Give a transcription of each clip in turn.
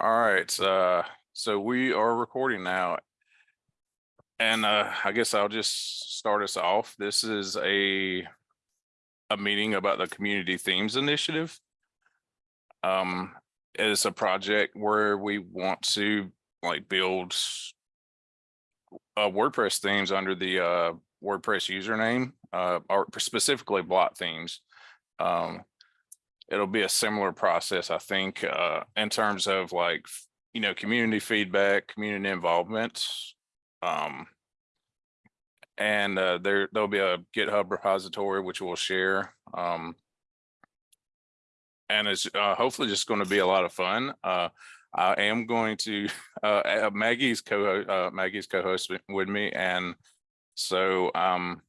All right, uh, so we are recording now. And uh, I guess I'll just start us off. This is a a meeting about the Community Themes Initiative. Um, it's a project where we want to like build uh, WordPress themes under the uh, WordPress username, uh, or specifically block themes. Um, it'll be a similar process, I think, uh, in terms of like, you know, community feedback, community involvement. Um, and uh, there, there'll be a GitHub repository, which we'll share. Um, and it's uh, hopefully just going to be a lot of fun. Uh, I am going to, uh, uh, Maggie's co uh, Maggie's co-host with- with me. And so um,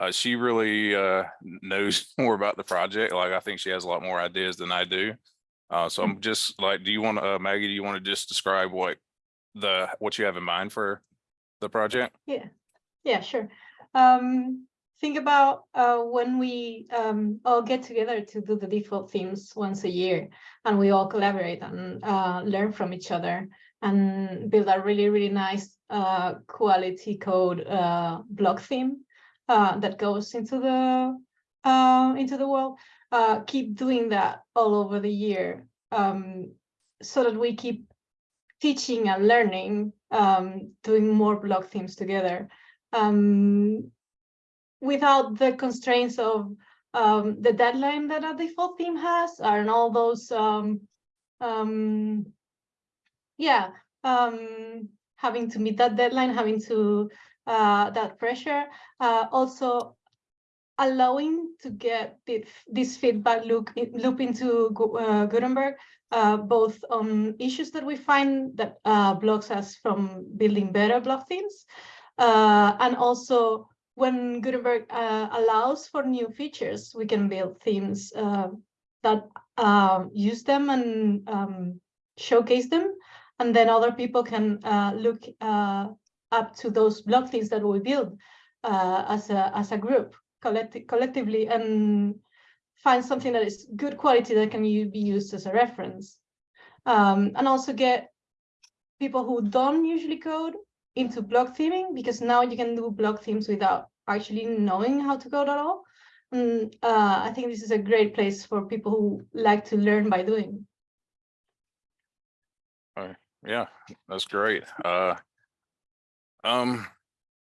uh, she really uh, knows more about the project. Like I think she has a lot more ideas than I do. Uh, so I'm just like, do you want to, uh, Maggie, do you want to just describe what the, what you have in mind for the project? Yeah, yeah, sure. Um, think about uh, when we um, all get together to do the default themes once a year and we all collaborate and uh, learn from each other and build a really, really nice uh, quality code uh, block theme uh, that goes into the uh, into the world. Uh, keep doing that all over the year um, so that we keep teaching and learning, um, doing more block themes together um, without the constraints of um, the deadline that a default theme has and all those, um, yeah, having to meet that deadline, having to that pressure. Uh, also, allowing to get this, feedback loop, loop into uh, Gutenberg, uh, both on issues that we find that uh, blocks us from building better block themes, uh, and also when Gutenberg uh, allows for new features, we can build themes uh, that uh, use them and um, showcase them. And then other people can uh, look uh, up to those block themes that we build uh, as, a, as a group collect collectively and find something that is good quality that can be used as a reference. Um, and also get people who don't usually code into block theming because now you can do block themes without actually knowing how to code at all. And uh, I think this is a great place for people who like to learn by doing. Yeah, that's great. Uh, um,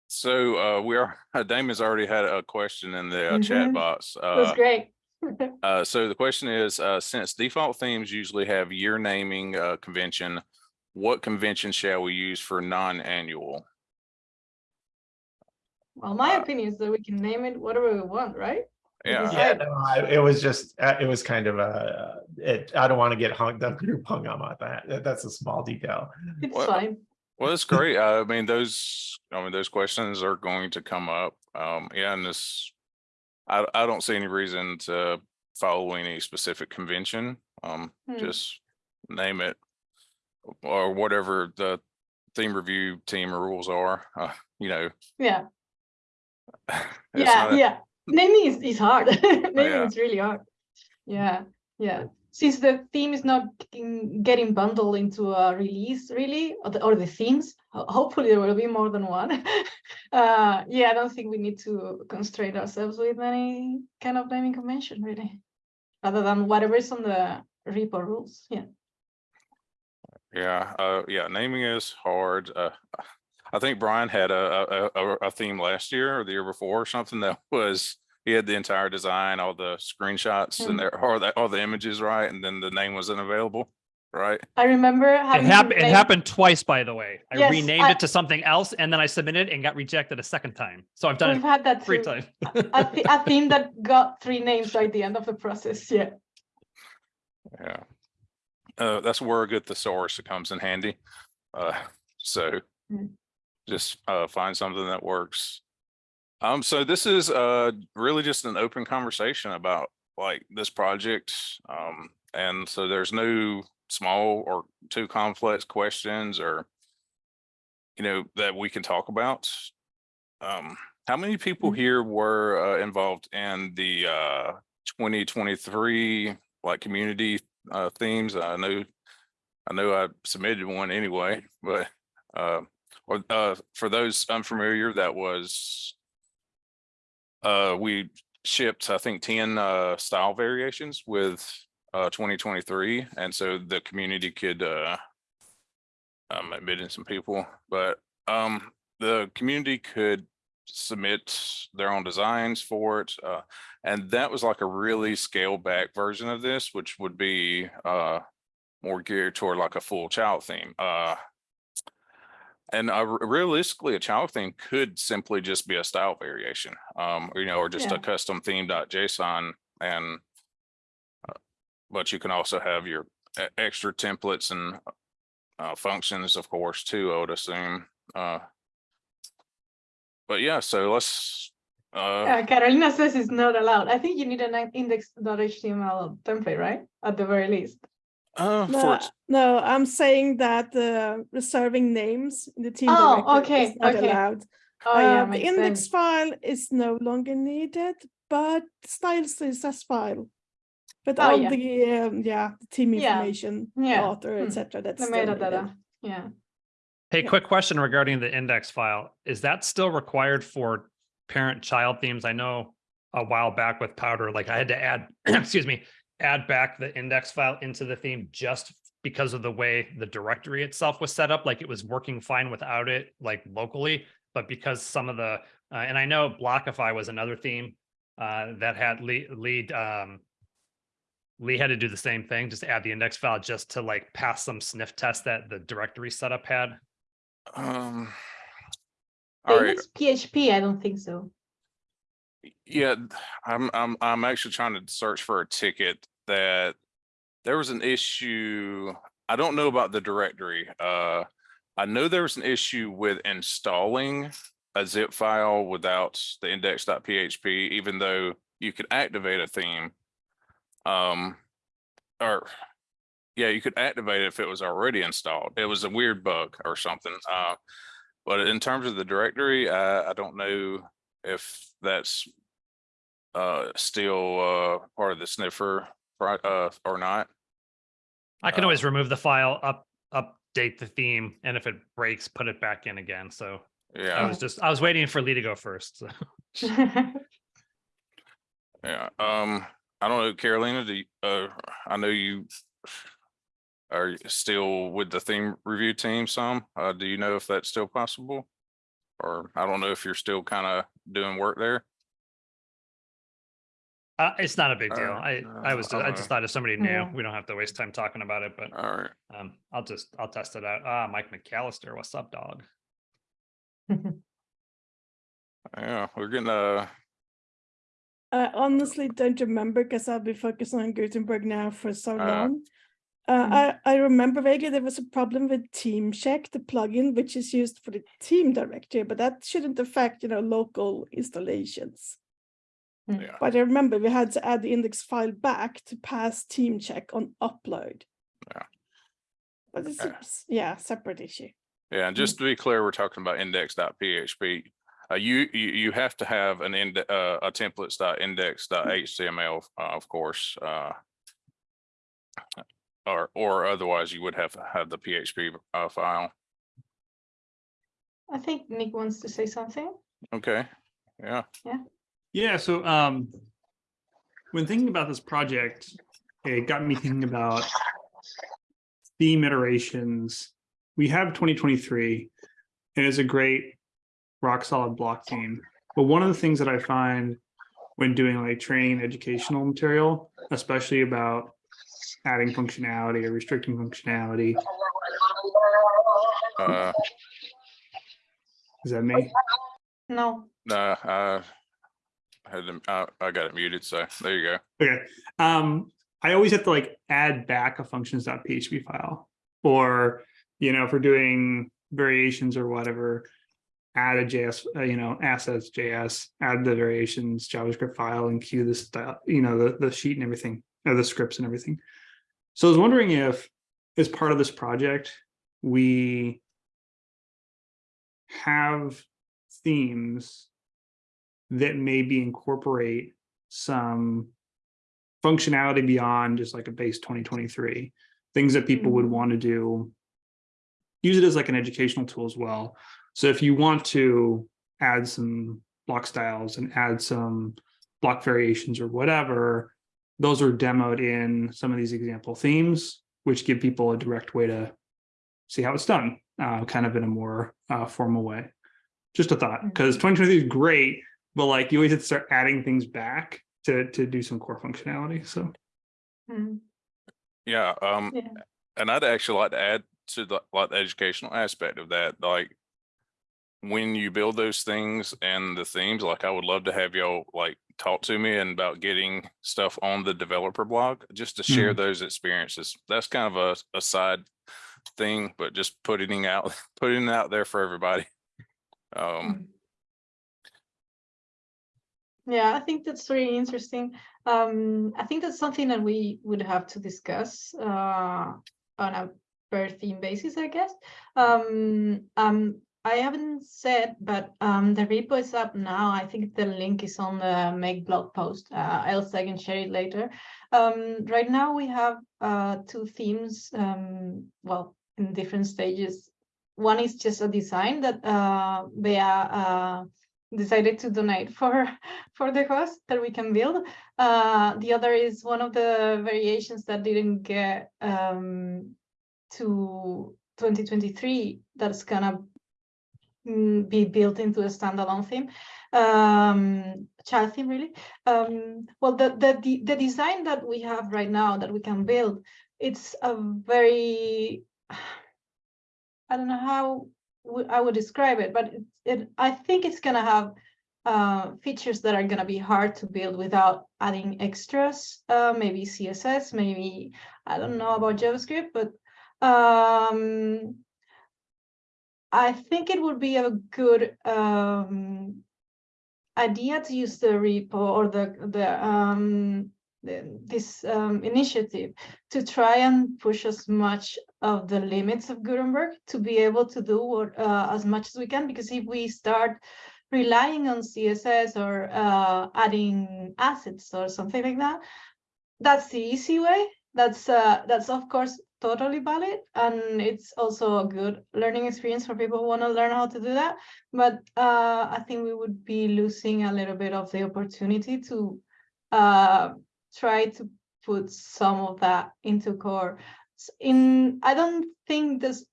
so uh, we are, Damon's already had a question in the uh, chat Mhm. box. That's Uh, great. Uh, so the question is, uh, since default themes usually have year naming, uh, convention, what convention shall we use for non-annual? Well, my uh, opinion is that we can name it whatever we want, right? Yeah. Yeah, no, I, it was just, uh, it was kind of a, it, I don't want to get hung, the group hung up on that. That- That's a small detail. It's Well, fine. Well, that's great. Uh, I mean, those, I mean, those questions are going to come up. Um, yeah, and this, I, I don't see any reason to follow any specific convention. Um, Hmm. just name it or whatever the theme review team rules are, uh, you know. Yeah, it's yeah, not- yeah. Naming is, is hard. Naming yeah. is really hard. Yeah, yeah. Since the theme is not getting bundled into a release, really, or the, or the themes, hopefully there will be more than one. uh, yeah, I don't think we need to constrain ourselves with any kind of naming convention, really, other than whatever is on the repo rules. Yeah. Yeah, uh, yeah, naming is hard. Uh, I think Brian had a, a, a, a theme last year or the year before or something that was, he had the entire design, all the screenshots Mm. and there, or the, all the images right, and then the name wasn't available, right? I remember It having to happened, it happened twice, by the way. I Yes, renamed I- it to something else and then I submitted and got rejected a second time. So I've done We've it had that three times. a, th- a theme that got three names right at the end of the process. Yeah. Yeah. Uh, that's where a good thesaurus comes in handy. Uh, so Mm. just, uh, find something that works. Um, so this is, uh, really just an open conversation about like this project. Um, and so there's no small or too complex questions or, you know, that we can talk about. Um, how many people Mhm. here were, uh, involved in the, uh, twenty twenty-three, like community, uh, themes? I know I know I submitted one anyway, but, uh, or, uh, for those unfamiliar, that was uh, we shipped, I think, ten, uh, style variations with, uh, twenty twenty-three, and so the community could, uh, um, admit in some people, but, um, the community could submit their own designs for it, uh, and that was like a really scaled back version of this, which would be, uh, more geared toward like a full child theme, uh, and uh, realistically, a child theme could simply just be a style variation, um, you know, or just Yeah. a custom theme.json and uh, but you can also have your extra templates and uh, functions, of course, too, I would assume. Uh, but yeah, so let's, uh, Uh, Carolina says it's not allowed. I think you need an index.html template, right? At the very least. Uh, No, its- no, I'm saying that uh, reserving names in the team Oh, okay, is not okay. allowed. Oh, yeah, Uh, the index sense. file is no longer needed, but styles CSS file. But Oh, all yeah. the um, yeah the team information, yeah, author, hmm, etc. That's The still needed. metadata, yeah. Hey, Yeah. quick question regarding the index file. Is that still required for parent-child themes? I know a while back with Powder, like I had to add, excuse me, add back the index file into the theme just because of the way the directory itself was set up, like it was working fine without it, like locally. But because some of the, uh, and I know Blockify was another theme uh, that had lead, lead, um, Lee had to do the same thing, just add the index file just to like pass some sniff test that the directory setup had. um. All right, index PHP, I don't think so. Yeah, I'm, I'm, I'm actually trying to search for a ticket that there was an issue. I don't know about the directory. Uh, I know there was an issue with installing a zip file without the index.php, even though you could activate a theme. Um, or, yeah, you could activate it if it was already installed. It was a weird bug or something. Uh, but in terms of the directory, I, I don't know if that's uh still uh part of the sniffer uh or not. I can always remove the file, up, update the theme, and if it breaks, put it back in again. So yeah, I was just, I was waiting for Lee to go first. so. yeah. Um, I don't know, Carolina, do you, uh, I know you are still with the theme review team some. Uh, do you know if that's still possible? Or I don't know if you're still kind of doing work there. Uh, it's not a big deal. I, I was, I uh, just thought if somebody knew, Yeah. we don't have to waste time talking about it, but All right. um, I'll just, I'll test it out. Ah, Mike McAlister, what's up, dog? Yeah, we're getting uh I honestly don't remember because I've been focusing on Gutenberg now for so Uh, long. Uh, Mhm. I, I remember vaguely there was a problem with Theme Check, the plugin which is used for the team directory, but that shouldn't affect, you know, local installations. Yeah. But I remember we had to add the index file back to pass Theme Check on upload. Yeah. But it's, Yeah. yeah, separate issue. Yeah, and just to be clear, we're talking about index.php. Uh, you, you, you have to have an ind, uh, a templates.index.html, uh, of course, uh. Or, or otherwise you would have to have the PHP, uh, file. I think Nick wants to say something. Okay, yeah, Yeah, so um when thinking about this project, it got me thinking about theme iterations. We have 2023 and it's a great rock solid block theme. But one of the things that I find when doing like training and educational material, especially about adding functionality or restricting functionality, uh, is that me? No, nah, I. Them, I, got it muted, so there you go. Okay, um, I always have to like add back a functions.php file. Or, you know, if we're doing variations or whatever, add a JS, uh, you know, assets JS, add the variations JavaScript file and queue the style, you know, the, the sheet and everything, or the scripts and everything. So I was wondering if, as part of this project, we have themes that maybe incorporate some functionality beyond just like a base 2023 things that people would Mhm. want to do. Use it as like an educational tool as well. So if you want to add some block styles and add some block variations or whatever, those are demoed in some of these example themes, which give people a direct way to see how it's done, uh, kind of in a more uh, formal way. Just a thought, because 2023 is great, but like you always have to start adding things back to to do some core functionality. So Mm, Yeah, um, Yeah. and I'd actually like to add to the, like, the educational aspect of that, like. When you build those things and the themes, like I would love to have y'all like talk to me and about getting stuff on the developer blog, just to share those experiences. That's kind of a, a side thing, but just putting out, putting it out there for everybody. Um, mm. Yeah, I think that's really interesting. Um, I think that's something that we would have to discuss uh, on a per theme basis, I guess. Um, um, I haven't said, but um, the repo is up now. I think the link is on the make blog post. Uh, else I can share it later. Um, right now we have uh, two themes. Um, well, in different stages. One is just a design that uh, uh, decided to donate for for the host that we can build. Uh, the other is one of the variations that didn't get um, to 2023 that's gonna mm, be built into a standalone theme, um, child theme really. Um, well, the, the the design that we have right now that we can build, it's a very I don't know how I would describe it, but it, it I think it's gonna have uh, features that are gonna be hard to build without adding extras. Uh, maybe CSS, maybe I don't know about JavaScript, but um, I think it would be a good um, idea to use the repo or the the um, this um, initiative to try and push as much of the limits of Gutenberg to be able to do what, uh, as much as we can, because if we start relying on CSS or uh, adding assets or something like that, that's the easy way. That's uh, that's of course totally valid, and it's also a good learning experience for people who want to learn how to do that. But uh, I think we would be losing a little bit of the opportunity to uh, try to put some of that into core. In I don't think there's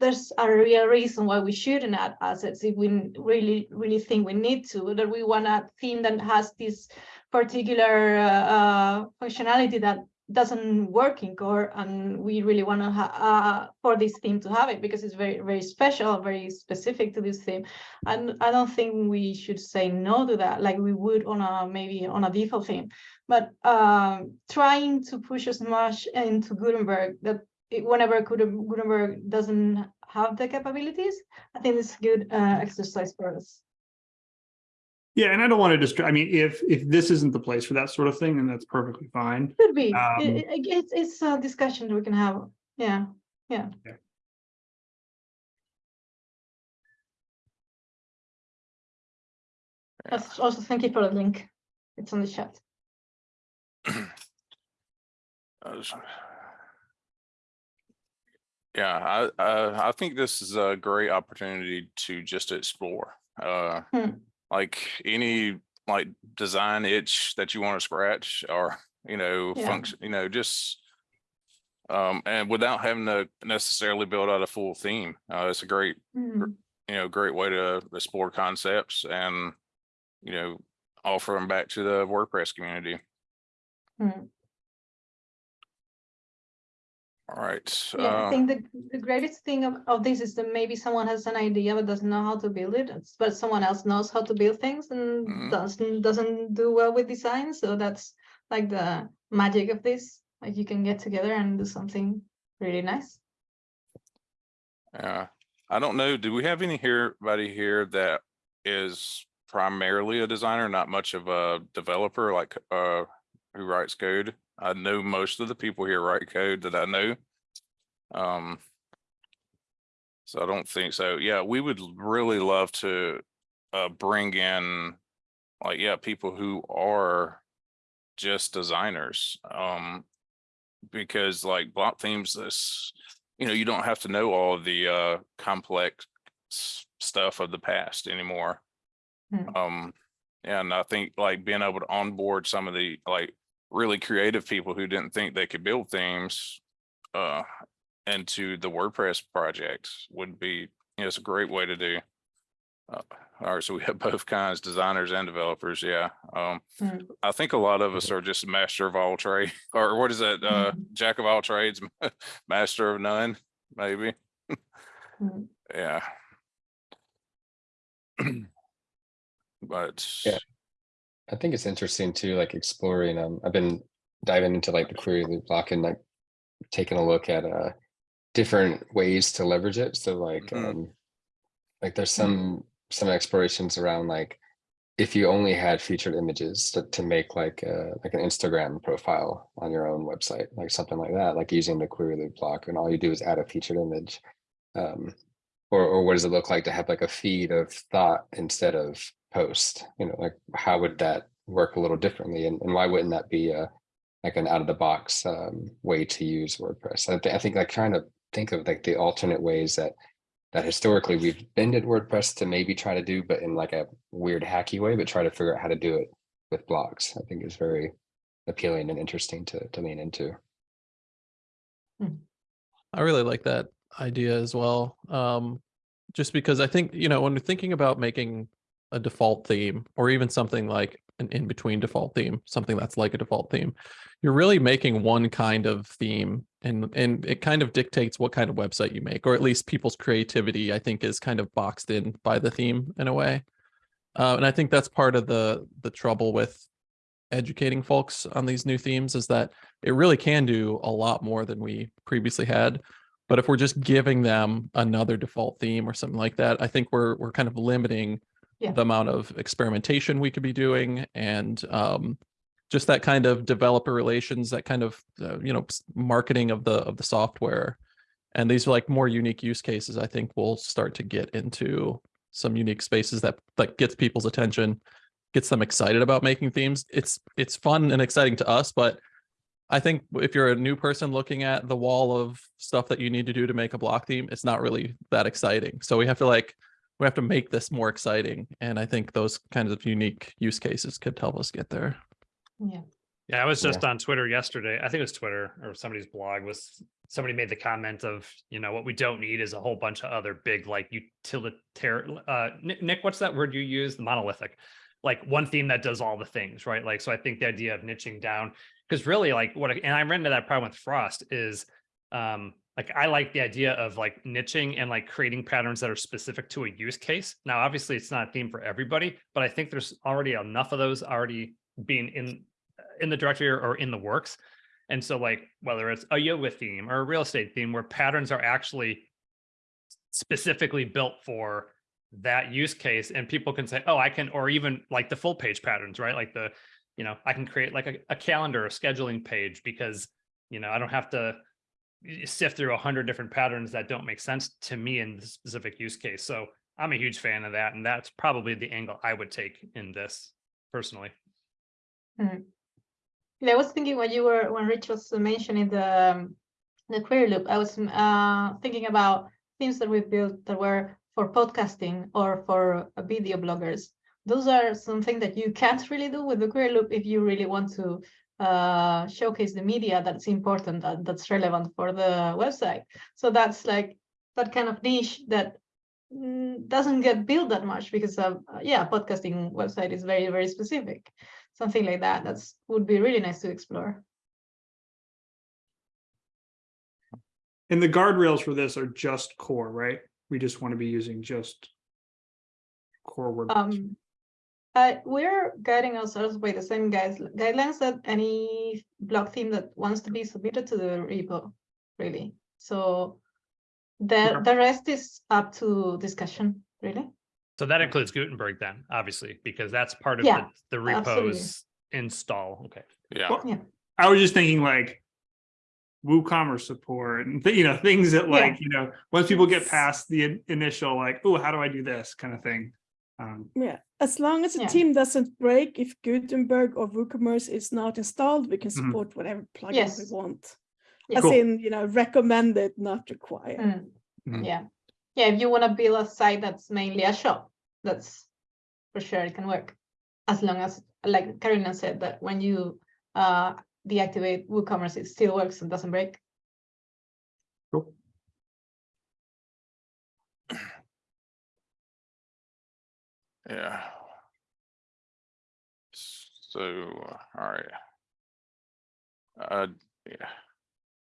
there's a real reason why we shouldn't add assets if we really really think we need to. That we want a theme that has this particular uh, uh, functionality that doesn't work in core, and we really want to uh, for this theme to have it because it's very very special, very specific to this theme. And I don't think we should say no to that, like we would on a maybe on a default theme. But um, trying to push as much into Gutenberg that it- whenever Gutenberg doesn't have the capabilities, I think it's a good uh, exercise for us. Yeah, and I don't want to distract. I mean, if if this isn't the place for that sort of thing, then that's perfectly fine. Could be. Um, It- it- it's it's a discussion we can have. Yeah, yeah. Yeah. Yeah. Also, thank you for the link. It's on the chat. Uh, Yeah, I, I, I think this is a great opportunity to just explore, uh, Hmm. Like any like design itch that you want to scratch or, you know, Yeah. function, you know, just um, and without having to necessarily build out a full theme, uh, it's a great, Mhm. you know, great way to explore concepts and, you know, offer them back to the WordPress community. Hmm. All right. Yeah, I uh, think the, the greatest thing of, of this is that maybe someone has an idea but doesn't know how to build it, but someone else knows how to build things and Mhm. doesn't doesn't do well with design. So that's like the magic of this. Like you can get together and do something really nice. Yeah, I don't know. Do we have any here, buddy here that is primarily a designer, not much of a developer, like uh, who writes code? I know most of the people here write code that I know. Um. So I don't think so. Yeah, we would really love to uh bring in, like, yeah, people who are just designers. Um, because like block themes, this, you know, you don't have to know all the uh complex stuff of the past anymore. Hmm. Um, and I think like being able to onboard some of the like really creative people who didn't think they could build themes uh into the WordPress project would be, you know, it's a great way to do. Uh, all right, so we have both kinds, designers and developers, yeah. Um, Mm. I think a lot of us are just master of all trade, or what is that, uh, Mhm. jack of all trades, master of none, maybe, Mm. yeah. But. Yeah. I think it's interesting too, like exploring, um, I've been diving into like the query loop block and like taking a look at, uh, different ways to leverage it. So like, Mhm. um, like there's some, some explorations around like, if you only had featured images to, to make like, uh, like an Instagram profile on your own website, like something like that, like using the query loop block and all you do is add a featured image. Um, or, or what does it look like to have like a feed of thought instead of post? You know, like how would that work a little differently? And, and why wouldn't that be a like an out of the box um, way to use WordPress? I, thi- I think like trying to think of like the alternate ways that that historically we've been bended WordPress to maybe try to do, but in like a weird hacky way, but try to figure out how to do it with blocks. I think is very appealing and interesting to to lean into. I really like that idea as well. Um, just because I think, you know, when we're thinking about making a default theme or even something like an in-between default theme, something that's like a default theme, you're really making one kind of theme and and it kind of dictates what kind of website you make, or at least people's creativity, I think, is kind of boxed in by the theme in a way. Uh, and I think that's part of the the trouble with educating folks on these new themes is that it really can do a lot more than we previously had. But if we're just giving them another default theme or something like that, I think we're we're kind of limiting Yeah. the amount of experimentation we could be doing and um, just that kind of developer relations, that kind of uh, you know marketing of the of the software. And these are like more unique use cases. I think we'll start to get into some unique spaces that like gets people's attention, gets them excited about making themes. It's it's fun and exciting to us, but I think if you're a new person looking at the wall of stuff that you need to do to make a block theme, it's not really that exciting. So we have to like, we have to make this more exciting. And I think those kinds of unique use cases could help us get there. Yeah. Yeah, I was Yeah. just on Twitter yesterday. I think it was Twitter or somebody's blog was somebody made the comment of, you know, what we don't need is a whole bunch of other big like utilitarian uh Nick, Nick, what's that word you use? The monolithic. Like one theme that does all the things, right? Like so I think the idea of niching down because really like what I- and I ran into that problem with Frost is um like I like the idea of like niching and like creating patterns that are specific to a use case. Now obviously it's not a theme for everybody, but I think there's already enough of those already being in in the directory or, or in the works. And so like whether it's a yoga theme or a real estate theme where patterns are actually specifically built for that use case and people can say, oh, I can, or even like the full page patterns, right? Like the, you know, I can create like a, a calendar, a scheduling page because, you know, I don't have to sift through a hundred different patterns that don't make sense to me in the specific use case. So I'm a huge fan of that. And that's probably the angle I would take in this personally. Yeah, I was thinking when you were when Rich was mentioning the the query loop, I was uh, thinking about things that we built that were for podcasting or for uh, video bloggers. Those are something that you can't really do with the query loop if you really want to uh, showcase the media that's important that, that's relevant for the website. So that's like that kind of niche that mm, doesn't get built that much because of uh, yeah, podcasting website is very very specific something like that. That's would be really nice to explore. And the guardrails for this are just core, right? We just want to be using just core WordPress. Um, uh, we're guiding ourselves by the same guides guidelines that any block theme that wants to be submitted to the repo, really. So the Okay. the rest is up to discussion, really. So that includes Gutenberg then, obviously, because that's part of Yeah, the, the absolutely. repos install. Okay. Yeah, Well, I was just thinking like WooCommerce support and th- you know things that Yeah. like you know once people get past the in- initial like oh how do I do this kind of thing. Um, Yeah, as long as the Yeah. team doesn't break, if Gutenberg or WooCommerce is not installed, we can Mhm. support whatever plugin we Yes. want. as Cool. in, you know, recommended, not required. Mm, Mhm. Yeah, yeah, if you wanna build a site that's mainly a shop, that's for sure it can work. As long as, like Karina said, that when you uh deactivate WooCommerce, it still works and doesn't break. Yeah. So, all right. Uh, yeah.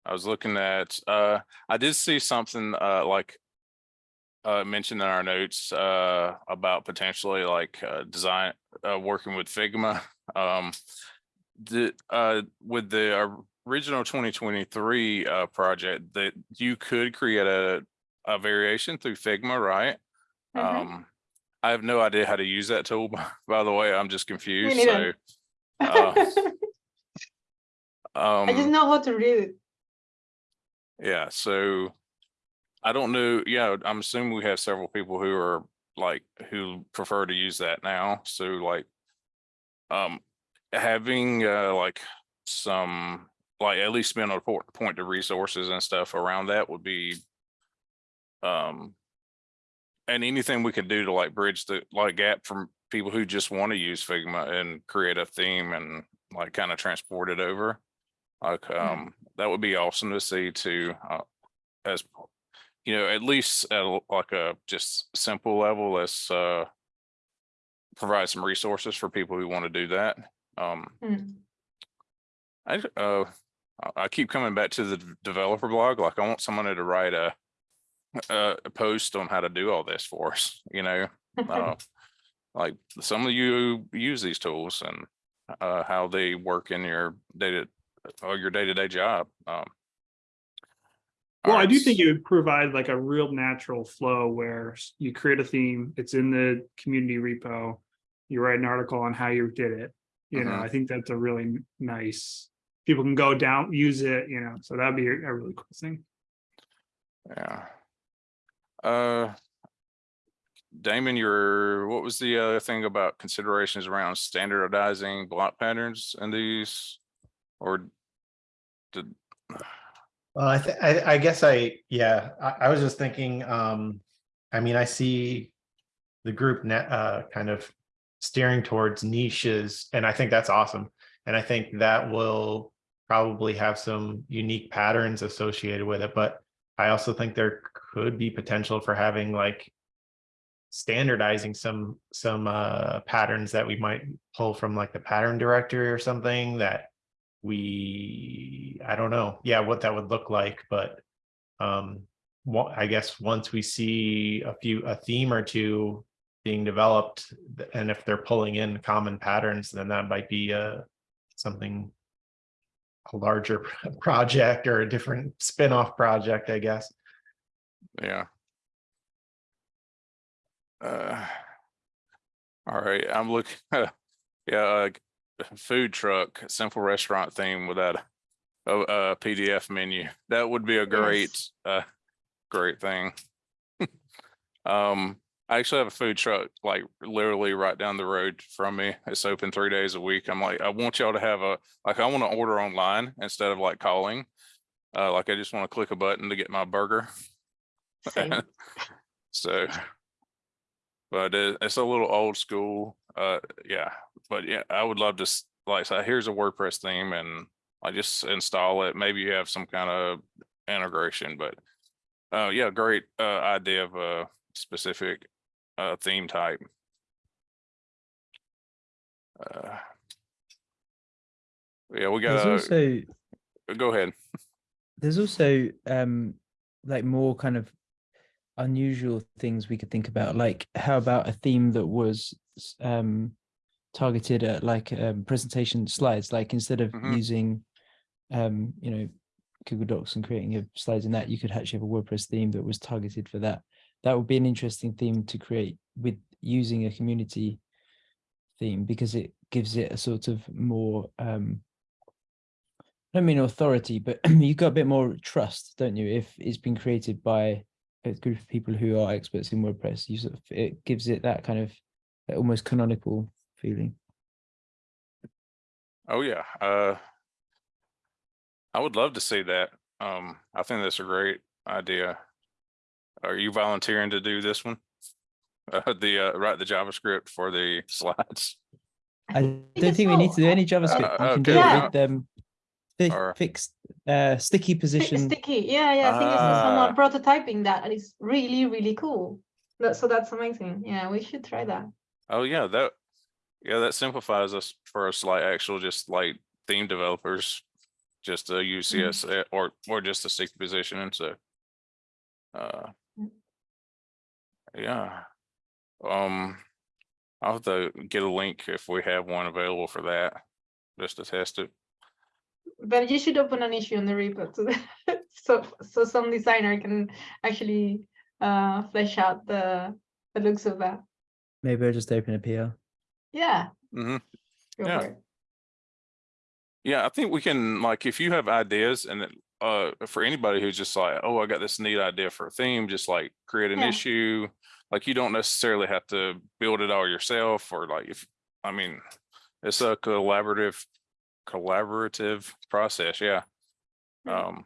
I was looking at, uh, I did see something, uh, like. Uh, mentioned in our notes, uh, about potentially like, uh, design, uh, working with Figma. Um. The, uh, with the original twenty twenty-three, uh, project that you could create a, a variation through Figma, right? Mhm. Um, I have no idea how to use that tool, by- the way, I'm just confused, so. uh, I just Um, know how to read it. yeah, so. I don't know, yeah, I'm assuming we have several people who are like, who prefer to use that now, so like. Um, having uh like some, like at least being able to point, point to resources and stuff around that would be. Um. And anything we can do to like bridge the like gap from people who just want to use Figma and create a theme and like kind of transport it over. Like, um, that would be awesome to see too, uh, as, you know, at least at a- like a just simple level, let's, uh, provide some resources for people who want to do that. Um, Mm. I, uh, I- I keep coming back to the developer blog, like I want someone to write a, a, a post on how to do all this for us, you know? Uh, like some of you use these tools and, uh, how they work in your data, or your day-to-day job. Um. Well, I do think it would provide like a real natural flow where you create a theme, it's in the community repo. You write an article on how you did it, you know, Mhm. I think that's a really nice. People can go down, use it, you know, so that'd be a really cool thing. Yeah. Uh. Damon, your, what was the other thing about considerations around standardizing block patterns in these? Or did, Well, I, I, I guess I, yeah, I, I was just thinking, um, I mean, I see the group net, uh, kind of steering towards niches, and I think that's awesome. And I think that will probably have some unique patterns associated with it, but I also think there could be potential for having like standardizing some, some, uh, patterns that we might pull from like the pattern directory or something that we, I don't know, yeah, what that would look like, but um, I guess once we see a few, a theme or two being developed, and if they're pulling in common patterns, then that might be a something a larger project or a different spin-off project, I guess. Yeah. Uh. All right, I'm looking, yeah, uh, food truck, simple restaurant theme without a, a a PDF menu. That would be a great, uh, great thing. Um, I actually have a food truck, like literally right down the road from me. It's open three days a week. I'm like, I want y'all to have a, like, I want to order online instead of like calling. Uh, like I just want to click a button to get my burger. Same. So. But it, it's a little old school, uh, yeah, but yeah, I would love to, like, say, here's a WordPress theme and I just install it. Maybe you have some kind of integration, but. Uh, yeah, great, uh, idea of a specific, uh, theme type. Uh. Yeah, we There's got, also go ahead. there's also um like more kind of unusual things we could think about like how about a theme that was um targeted at like um presentation slides like instead of Mhm. using um you know google docs and creating your slides in that you could actually have a wordpress theme that was targeted for that that would be an interesting theme to create with using a community theme because it gives it a sort of more um I don't mean authority, but you've got a bit more trust, don't you? If it's been created by a group of people who are experts in WordPress, you sort of, it gives it that kind of that almost canonical feeling. Oh, yeah, uh. I would love to see that. Um, I think that's a great idea. Are you volunteering to do this one? Uh, the, uh, write the JavaScript for the slides? I don't it's think we need to do any JavaScript. You can do okay, it with um, fi- Or- fixed uh, sticky Sti- position. Sticky, yeah, yeah, I think it's Ah. someone prototyping that and it's really, really cool. That, so that's amazing. Yeah, we should try that. Oh, yeah, that, yeah, that simplifies us for us like actual, just like theme developers. Just to use Mm. CS or, or just a sticky position and so. Uh. Mm. Yeah. Um, I'll have to get a link if we have one available for that, just to test it. But you should open an issue on the repo to so so some designer can actually uh flesh out the the looks of that. Maybe I'll just open a PR. Yeah. hmm go Yeah. Yeah, I think we can, like, if you have ideas and then, uh, for anybody who's just like, oh, I got this neat idea for a theme, just like create an Yeah. issue. Like, you don't necessarily have to build it all yourself or like, if, I mean, it's a collaborative, collaborative process, yeah. Yeah. Um,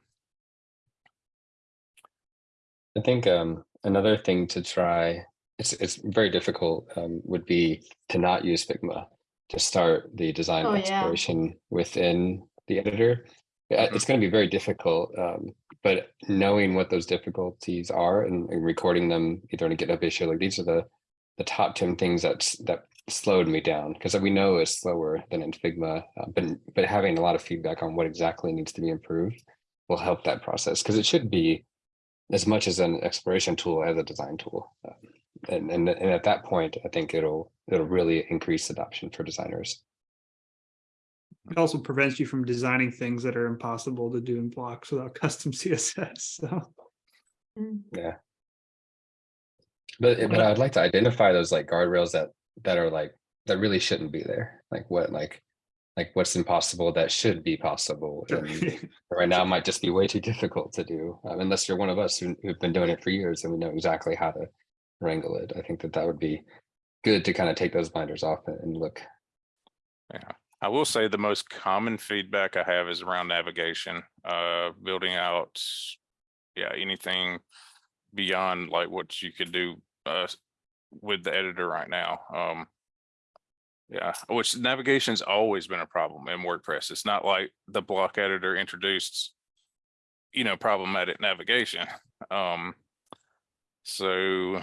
I think um, another thing to try, it's it's very difficult, um, would be to not use Figma to start the design Oh, yeah. exploration within the editor. It's going to be very difficult, um, but knowing what those difficulties are and, and recording them either in a GitHub issue, like these are the the top 10 things that's that slowed me down because we know it's slower than in Figma, uh, but but having a lot of feedback on what exactly needs to be improved will help that process because it should be as much as an exploration tool as a design tool. Um, And, and, and at that point, I think it'll, it'll really increase adoption for designers. It also prevents you from designing things that are impossible to do in blocks without custom CSS. So Mm. Yeah. But, but I'd like to identify those like guardrails that, that are like, that really shouldn't be there. Like what, like, like what's impossible that should be possible. And right now might just be way too difficult to do, um, unless you're one of us who, who've been doing it for years and we know exactly how to wrangle it. I think that that would be good to kind of take those blinders off and- and look. I will say the most common feedback I have is around navigation, uh, building out, yeah, anything beyond like what you could do, uh, with the editor right now. Um, yeah, which navigation's always been a problem in WordPress. It's not like the block editor introduced, you know, problematic navigation. Um, so,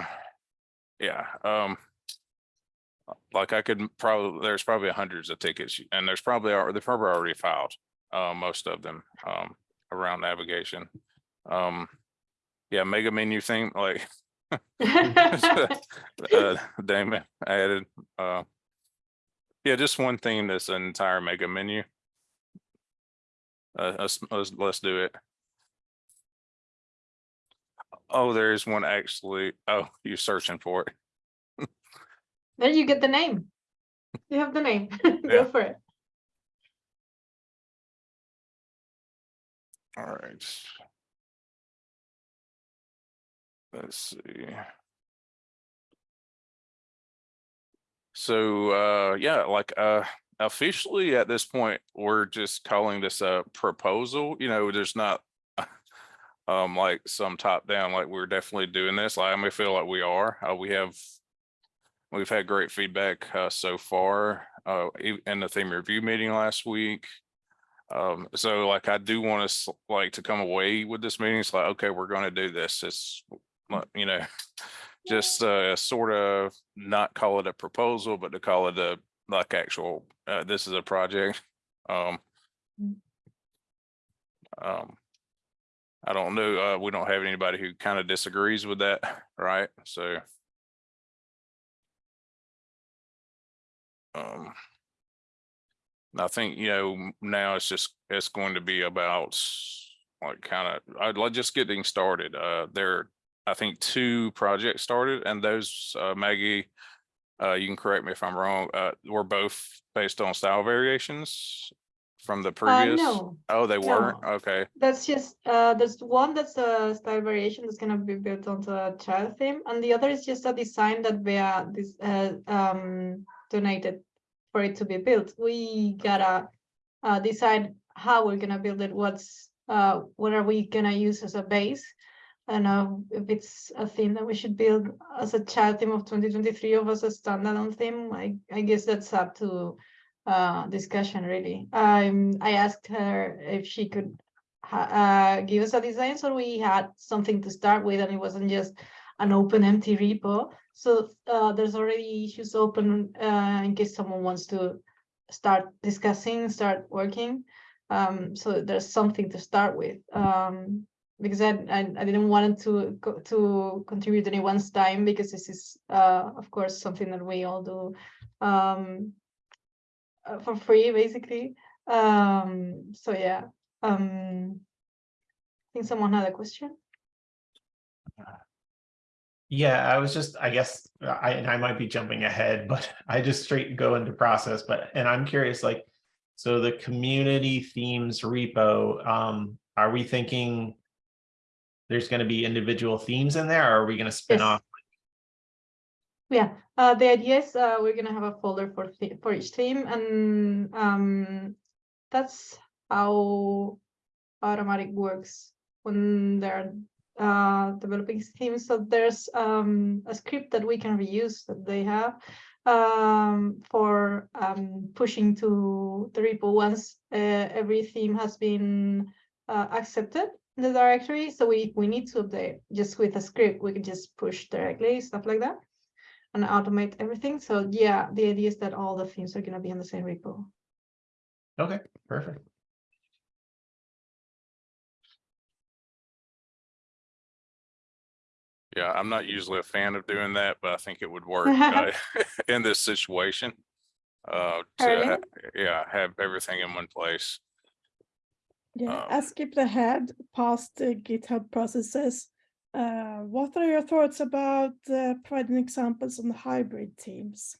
yeah, um, like I could probably, there's probably hundreds of tickets and there's probably, they're probably already filed, uh, most of them, um, around navigation. Um, yeah, mega menu thing, like, uh, Damon added, uh, yeah, just one thing that's an entire mega menu. Uh, let's, let's, do it. Oh, there's one actually, oh, you're searching for it. Then you get the name. You have the name. Yeah. Go for it. All right. Let's see. So, uh, yeah, like, uh, officially at this point, we're just calling this a proposal, you know, there's not um, like some top down, like we're definitely doing this. Like, I may feel like we are, uh, we have We've had great feedback uh, so far uh, in the theme review meeting last week. Um, so like I do want us like to come away with this meeting. It's like, okay, we're going to do this. It's you know, just uh, sort of not call it a proposal, but to call it a like actual, uh, this is a project. Um, Mm. um, I don't know. Uh, we don't have anybody who kind of disagrees with that, right? So. Um. I think, you know, now it's just, it's going to be about like kind of, I'd like just getting started. Uh, there, I think two projects started and those, uh, Maggie, uh, you can correct me if I'm wrong, uh, were both based on style variations from the Uh, previous? no, Oh, they weren't? Okay. that's just, uh, there's one that's a style variation that's gonna be built onto a child theme, and the other is just a design that we are this, uh, um, donated for it to be built. We gotta, uh, decide how we're gonna build it, what's, uh, what are we gonna use as a base? Don't know if it's a theme that we should build as a child theme of twenty twenty-three or as a standalone theme. I, I guess that's up to uh, discussion really. Um, I asked her if she could uh, give us a design so we had something to start with and it wasn't just an open empty repo. So uh, there's already issues open uh, in case someone wants to start discussing, start working. Um, so there's something to start with. Um, because I, I, I didn't want to to contribute anyone's time because this is uh, of course something that we all do um, uh, for free basically. Um, so yeah. Um, I think someone had a question. Yeah, I was just, I guess, I, and I might be jumping ahead, but I just straight go into process, but, and I'm curious, like, so the community themes repo, um, are we thinking there's gonna be individual themes in there, or are we gonna spin Yes. off? Yeah, uh, the idea is uh, we're gonna have a folder for for each theme, and um, that's how Automattic works when they're uh, developing themes. So there's um, a script that we can reuse that they have um, for um, pushing to the repo once uh, every theme has been uh, accepted the directory. So we we need to update just with a script. We can just push directly stuff like that and automate everything. So yeah, the idea is that all the themes are gonna be in the same repo. Okay, perfect. Yeah, I'm not usually a fan of doing that, but I think it would work uh, in this situation. Uh, to, Really? yeah, have everything in one place. Yeah, Um, I skipped ahead past the GitHub processes. Uh, what are your thoughts about uh, providing examples on hybrid teams?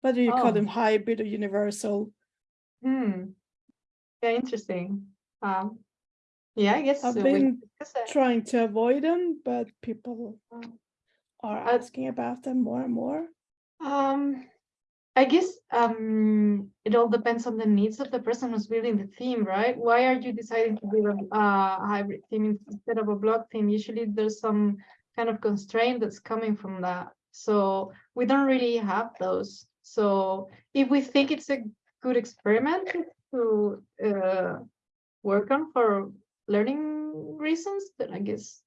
Whether you call Oh. them hybrid or universal. Hmm. Yeah, interesting. Um, yeah, I guess. I've we can been that. trying to avoid them, but people Uh, are asking about them more and more. Um, I guess um, it all depends on the needs of the person who's building the theme, right? Why are you deciding to build a uh, hybrid theme instead of a block theme? Usually there's some kind of constraint that's coming from that. So we don't really have those. So if we think it's a good experiment to uh, work on for learning reasons, then I guess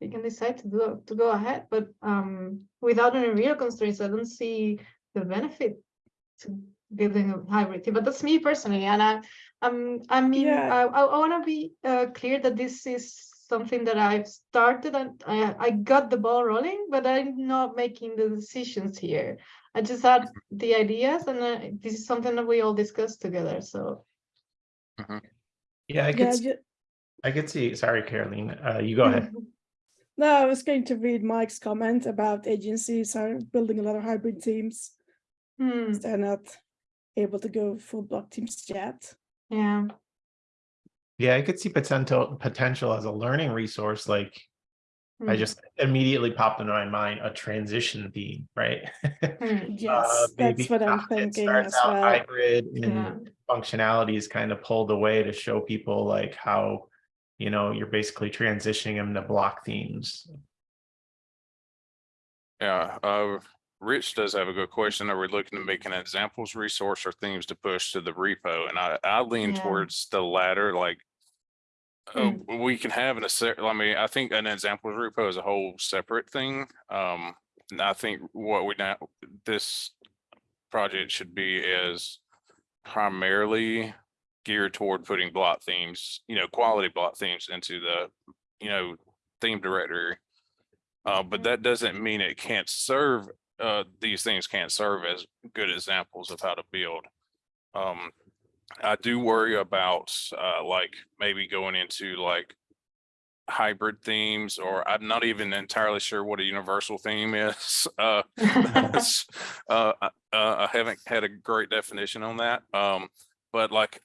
we can decide to do to go ahead. But um, without any real constraints, I don't see the benefit to building a hybrid team. But that's me personally, and I, I'm, I mean, Yeah. I, I, want to be uh, clear that this is something that I've started and I, I got the ball rolling, but I'm not making the decisions here. I just had the ideas, and uh, this is something that we all discussed together. So Yeah, I Yeah, could, s- ju- I could see, sorry, Caroline, uh, you go ahead. no, I was going to read Mike's comment about agencies are building a lot of hybrid teams. Hmm, They're not able to go full block teams yet. yeah. Yeah, I could see potential, potential as a learning resource, like, I hmm, just immediately popped into my mind, a transition theme, right? hmm, Yes, maybe that's what I'm uh, it thinking starts as out well. Hybrid Yeah. and functionalities kind of pulled away to show people like how, you know, you're basically transitioning them to block themes. Yeah, uh, Rich does have a good question. Are we looking to make an examples resource or themes to push to the repo? And I, I lean Yeah. towards the latter, like. Uh, we can have an, I mean, I think an examples repo is a whole separate thing. Um, and I think what we now, this project should be is primarily geared toward putting block themes, you know, quality block themes into the, you know, theme directory. Uh, but that doesn't mean it can't serve, uh, these things can't serve as good examples of how to build. Um, I do worry about, uh, like maybe going into like hybrid themes, or I'm not even entirely sure what a universal theme is. Uh, uh, uh, I haven't had a great definition on that. Um, but like,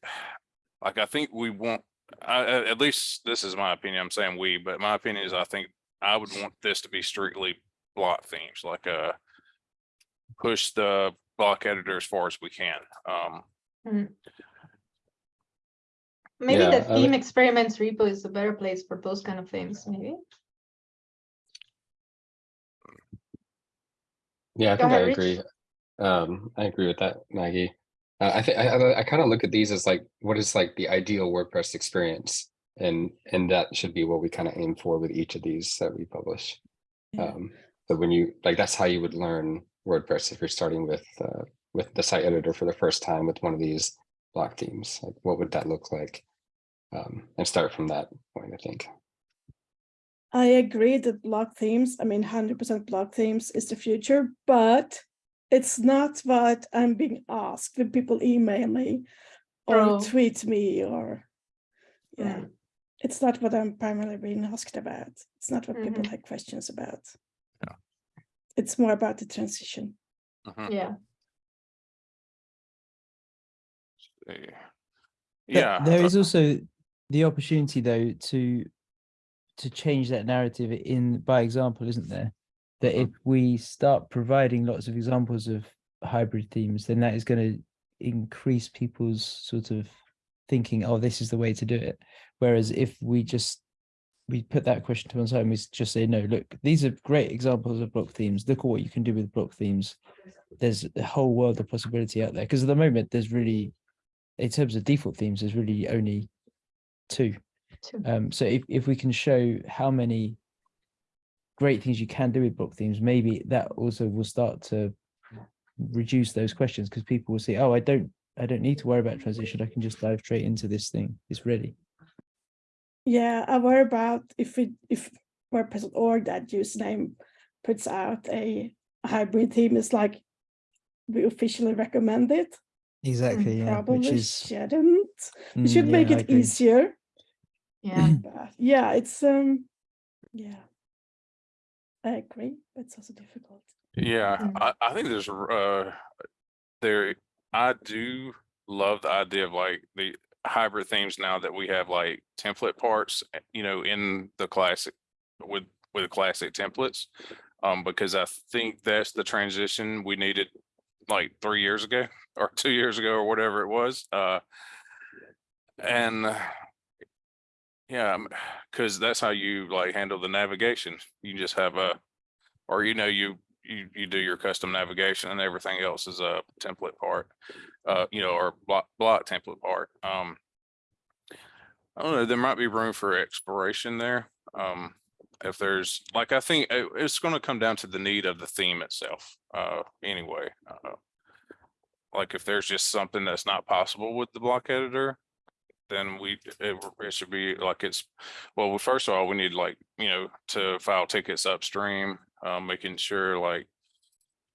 like I think we want, I, at least this is my opinion. I'm saying we, but my opinion is I think I would want this to be strictly block themes, like uh push the block editor as far as we can. Um, Mhm. Maybe Yeah, the theme would- experiments repo is a better place for those kind of things, maybe. Yeah, I Go think I ahead, Rich. agree. Um, I agree with that, Maggie. Uh, I think I, I, I kind of look at these as like, what is like the ideal WordPress experience? And, and that should be what we kind of aim for with each of these that we publish. Yeah. Um, so when you, like, that's how you would learn WordPress if you're starting with, uh, with the site editor for the first time with one of these block themes, like what would that look like? Um, and start from that point, I think. I agree that block themes, I mean, hundred percent block themes is the future, but it's not what I'm being asked when people email me or True. tweet me or, yeah, Mm. it's not what I'm primarily being asked about. It's not what people Mhm. have questions about. Yeah. It's more about the transition. Mhm. Yeah, See. But Yeah. There uh, also the opportunity though to to change that narrative in by example, isn't there? That Mhm. if we start providing lots of examples of hybrid themes, then that is going to increase people's sort of thinking, oh, this is the way to do it. Whereas if we just we put that question to one side and we just say, no, look, these are great examples of block themes. Look at what you can do with block themes. There's a whole world of possibility out there. Because at the moment, there's really, in terms of default themes, there's really only two. Two. Um, so if, if we can show how many great things you can do with block themes, maybe that also will start to reduce those questions because people will see, oh, I don't, I don't need to worry about transition. I can just dive straight into this thing. It's ready. Yeah, I worry about if it if WordPress.org that username puts out a hybrid theme, it's like we officially recommend it. Exactly. Yeah. Which Probably is, shouldn't. We Mm, should yeah, make it easier. yeah. But yeah, it's um yeah. I agree, but it's also difficult. Yeah, Mm. I, I think there's, uh, there, I do love the idea of like the hybrid themes now that we have like template parts, eh, you know, in the classic with, with classic templates. Um, because I think that's the transition we needed like three years ago or two years ago or whatever it was. Uh, and yeah, because that's how you like handle the navigation. You just have a, or you know, you you you do your custom navigation and everything else is a template part. Uh, you know, or block block template part. Um. I don't know, there might be room for exploration there. Um, if there's, like, I think it- it's gonna come down to the need of the theme itself, uh, anyway. Uh, Like if there's just something that's not possible with the block editor, then we, it, it should be like it's, well, first of all, we need like, you know, to file tickets upstream, um, making sure like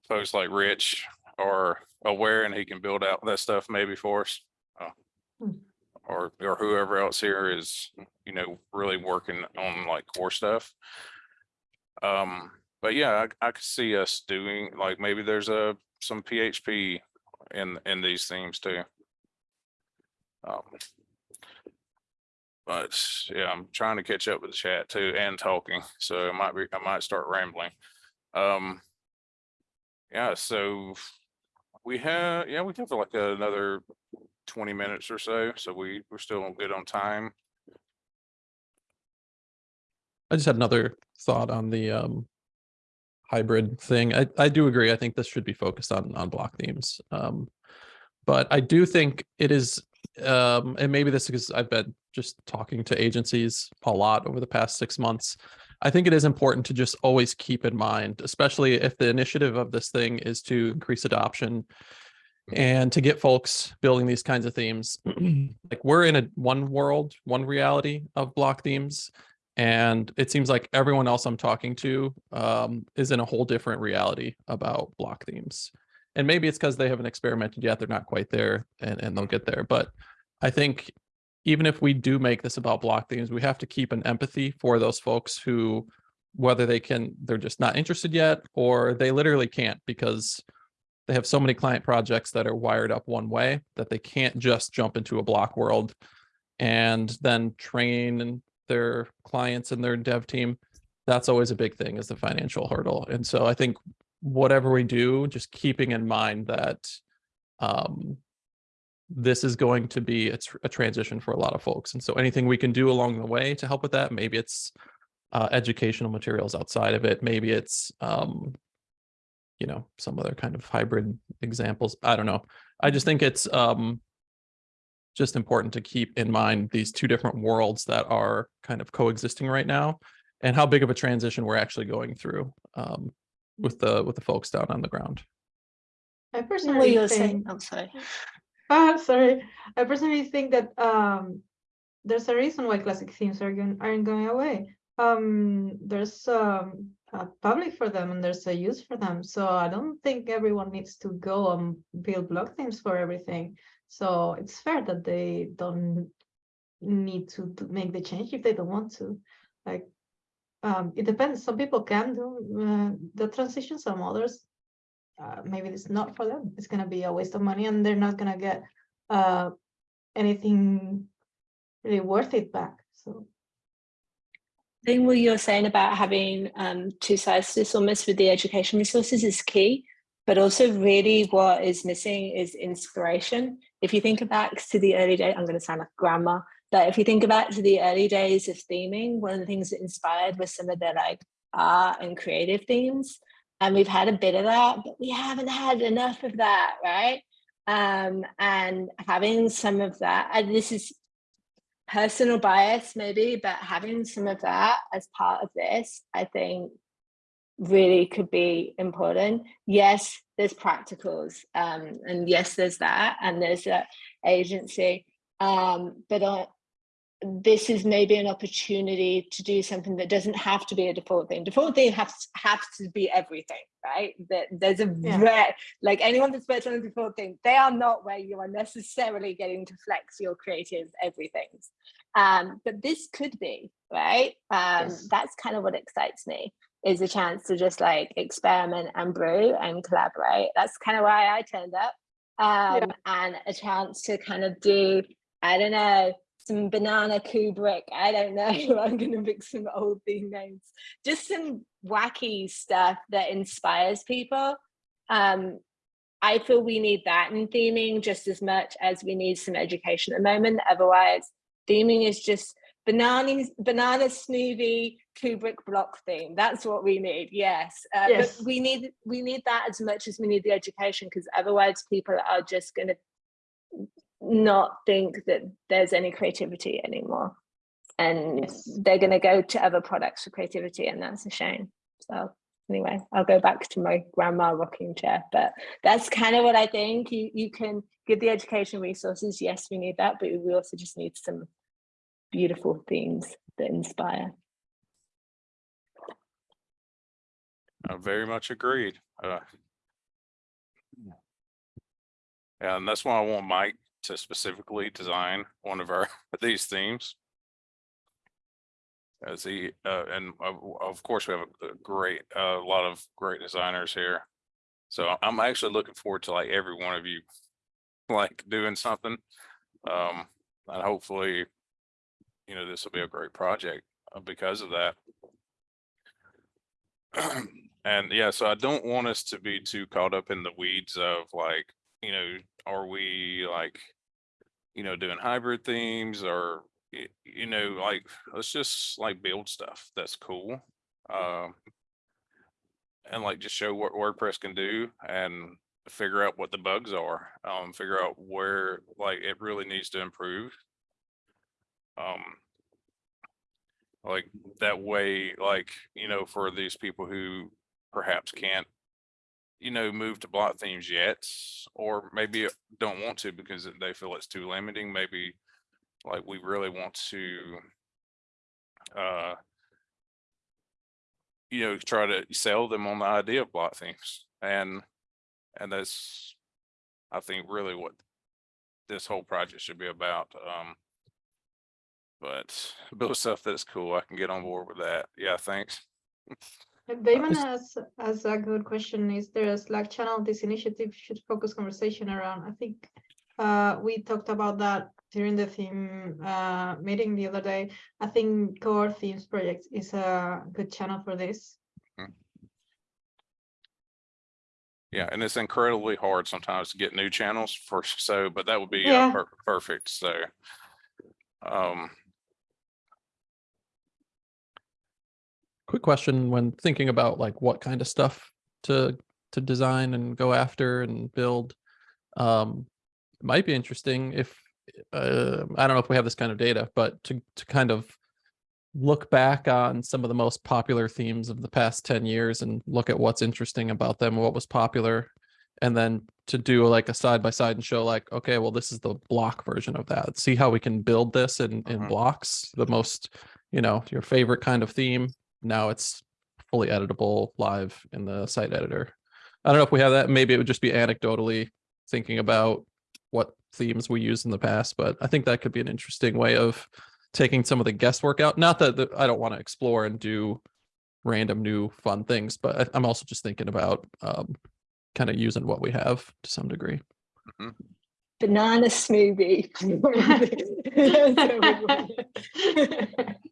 folks like Rich are aware and he can build out that stuff maybe for us. uh, Hmm. Or, or whoever else here is, you know, really working on like core stuff. Um, but yeah, I, I could see us doing, like, maybe there's a, some PHP in, in these themes too. Um, But yeah, I'm trying to catch up with the chat too and talking, so I might be, I might start rambling. Um. Yeah, so we have, yeah, we have like another twenty minutes or so, so we, we're still good on time. I just had another thought on the um hybrid thing. I I do agree. I think this should be focused on on block themes. Um but I do think it is um and maybe this is because I've been just talking to agencies a lot over the past 6 months. I think it is important to just always keep in mind, especially if the initiative of this thing is to increase adoption and to get folks building these kinds of themes. like we're in a one world, one reality of block themes and it seems like everyone else I'm talking to um, is in a whole different reality about block themes. And maybe it's because they haven't experimented yet; they're not quite there, and, and they'll get there. But I think even if we do make this about block themes, we have to keep an empathy for those folks who, whether they can, they're just not interested yet, or they literally can't because they have so many client projects that are wired up one way that they can't just jump into a block world and then train their clients and their dev team. That's always a big thing is the financial hurdle. And so i think whatever we do just keeping in mind that um this is going to be a, tr- a transition for a lot of folks. And so anything we can do along the way to help with that, maybe it's uh, educational materials outside of it, maybe it's, um, you know, some other kind of hybrid examples. I don't know. I just think it's um, just important to keep in mind these two different worlds that are kind of coexisting right now and how big of a transition we're actually going through um, with the with the folks down on the ground. I personally think, I'm sorry. Ah, sorry, I personally think that um, there's a reason why classic themes are going aren't going away. Um, there's um, a public for them and there's a use for them. So I don't think everyone needs to go and build block themes for everything. So it's fair that they don't need to, make the change if they don't want to. Like, um, it depends. Some people can do uh, the transition. Some others uh, maybe it's not for them. It's gonna be a waste of money and they're not gonna get uh anything really worth it back. So I think what you're saying about having um, two sides to this almost with the education resources is key, but also really what is missing is inspiration. If you think back to the early days, I'm going to sound like grandma, but if you think back to the early days of theming, one of the things that inspired was some of the like art and creative themes. And we've had a bit of that, but we haven't had enough of that, right? Um, and having some of that, and this is personal bias maybe, but having some of that as part of this, I think really could be important. Yes, there's practicals, um, and yes, there's that, and there's that agency. Um, but uh, this is maybe an opportunity to do something that doesn't have to be a default thing. Default thing has has to be everything, right? That there's a Yeah. rare, like anyone that's worked on a default thing, they are not where you are necessarily getting to flex your creative everythings. Um, but this could be, right? Um, Yes. that's kind of what excites me is a chance to just like experiment and brew and collaborate. That's kind of why I turned up. Um, and a chance to kind of do, I don't know, some banana Kubrick. I don't know. I'm going to pick some old theme names. Just some wacky stuff that inspires people. Um, I feel we need that in theming just as much as we need some education at the moment. Otherwise, theming is just banana banana smoothie Kubrick block theme. That's what we need. Yes, uh, Yes. but we need we need that as much as we need the education because otherwise people are just going to not think that there's any creativity anymore, and Yes. they're going to go to other products for creativity, and that's a shame. So anyway, I'll go back to my grandma rocking chair, but that's kind of what I think. You you can give the education resources. Yes, we need that, but we also just need some beautiful themes that inspire. I very much agreed. Uh, And that's why I want Mike to specifically design one of our, these themes. As he, uh, and of, of course, we have a great, a lot of great designers here. So I'm actually looking forward to like every one of you, like doing something. Um, and hopefully, you know, this will be a great project uh, because of that. And yeah, so I don't want us to be too caught up in the weeds of like, you know, are we like, you know, doing hybrid themes or, you know, like, let's just like build stuff that's cool. Um, and like just show what WordPress can do and figure out what the bugs are, um, figure out where like it really needs to improve. Um, like that way, like, you know, for these people who perhaps can't, you know, move to block themes yet, or maybe don't want to because they feel it's too limiting, maybe like we really want to uh you know, try to sell them on the idea of block themes and and that's I think really what this whole project should be about. Um but build stuff that's cool. I can get on board with that. Yeah, thanks. Damon has, has a good question. Is there a Slack channel this initiative should focus conversation around? I think uh, we talked about that during the theme uh, meeting the other day. I think Core Themes Project is a good channel for this. Yeah, and it's incredibly hard sometimes to get new channels for, so, but that would be uh, per- perfect, so. Um, Quick question when thinking about like what kind of stuff to to design and go after and build. Um, it might be interesting if uh, I don't know if we have this kind of data, but to to kind of look back on some of the most popular themes of the past 10 years and look at what's interesting about them, what was popular, and then to do like a side by side and show like, okay, well, this is the block version of that. See how we can build this in in Mhm. blocks, the most, you know, your favorite kind of theme. Now it's fully editable live in the site editor. I don't know if we have that. Maybe it would just be anecdotally thinking about what themes we used in the past, but I think that could be an interesting way of taking some of the guesswork out. Not that, that I don't want to explore and do random new fun things, but I- I'm also just thinking about um, kind of using what we have to some degree. Banana smoothie.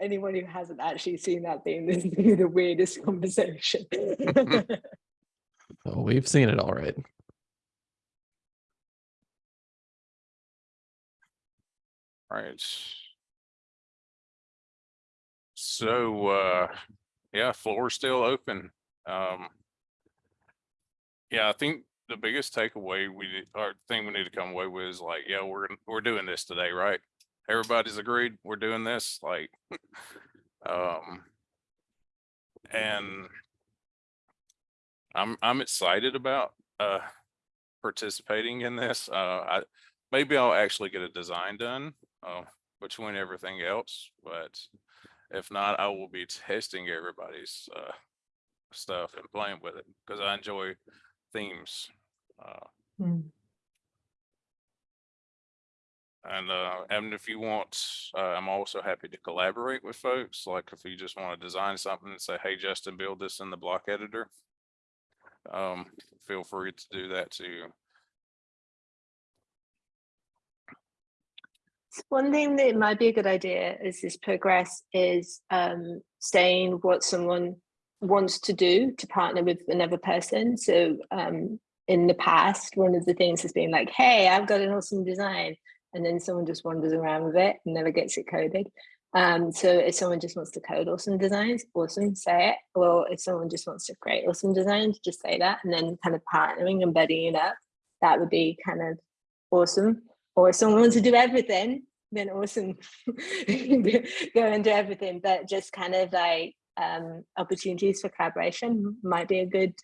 Anyone who hasn't actually seen that thing, this is be the weirdest conversation. So we've seen it all right. right. So, uh, yeah, floor is still open. Um. Yeah, I think the biggest takeaway we, need- or thing we need to come away with is like, yeah, we're, we're doing this today, right? Everybody's agreed, we're doing this, like, um. And I'm, I'm excited about, uh, participating in this. Uh, I, maybe I'll actually get a design done, uh, between everything else, but if not, I will be testing everybody's, uh, stuff and playing with it, because I enjoy themes. Uh, Hmm. And, uh, and if you want, uh, I'm also happy to collaborate with folks, like if you just want to design something and say, hey, Justin, build this in the block editor. Um, feel free to do that too. One thing that might be a good idea as this progress is um, saying what someone wants to do to partner with another person. So um, in the past, one of the things has been like, hey, I've got an awesome design. And then someone just wanders around with it and never gets it coded. Um, so if someone just wants to code awesome designs, awesome, say it. Or if someone just wants to create awesome designs, just say that. And then kind of partnering and buddying up, that would be kind of awesome. Or if someone wants to do everything, then awesome. Go and do everything. But just kind of like um, opportunities for collaboration might be a good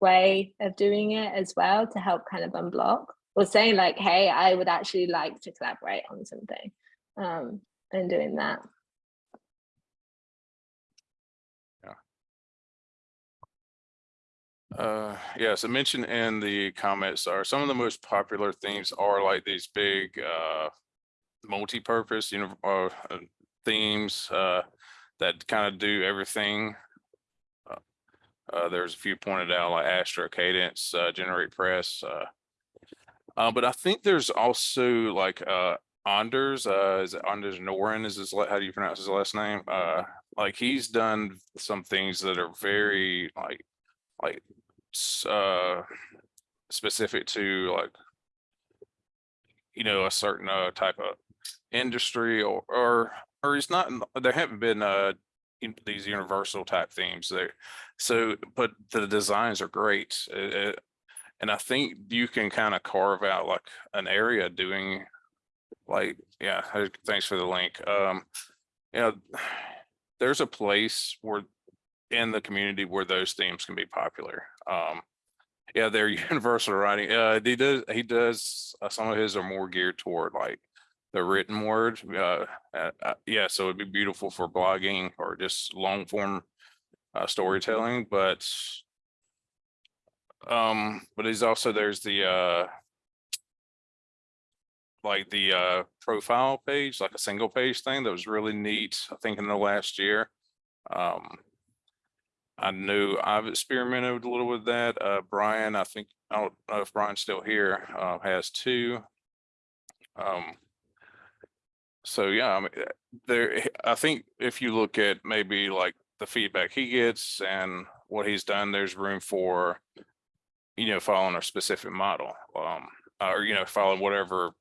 way of doing it as well to help kind of unblock or saying like, hey, I would actually like to collaborate on something um, and doing that. Uh, yes, I mentioned in the comments are some of the most popular themes are like these big, uh, multi-purpose, you know, uh, uh, themes, uh, that kind of do everything. Uh, Uh, there's a few pointed out like Astra Kadence, uh, GeneratePress, uh. But I think there's also like, uh, Anders, uh, is it Anders Noren is his, how do you pronounce his last name? Uh, like he's done some things that are very like, like, uh, specific to like, you know, a certain, uh, type of industry or, or, or it's not, there haven't been, uh, these universal type themes there. So, but the designs are great. uh, uh, and I think you can kind of carve out like an area doing like, yeah, thanks for the link. Um, you know, there's a place where in the community where those themes can be popular. Um, yeah, they're universal writing. Uh, he does, he does, uh, some of his are more geared toward like the written word. Uh, uh, uh, yeah, so it'd be beautiful for blogging or just long form uh, storytelling, but um, but he's also, there's the uh like the uh profile page, like a single page thing that was really neat, I think in the last year. Um, I knew I've experimented a little with that. Uh, Brian, I think, I don't know if Brian's still here, uh, has two. Um, so yeah, I mean, uh, there, I think if you look at maybe like the feedback he gets and what he's done, there's room for, you know, following a specific model, um, or, you know, following whatever,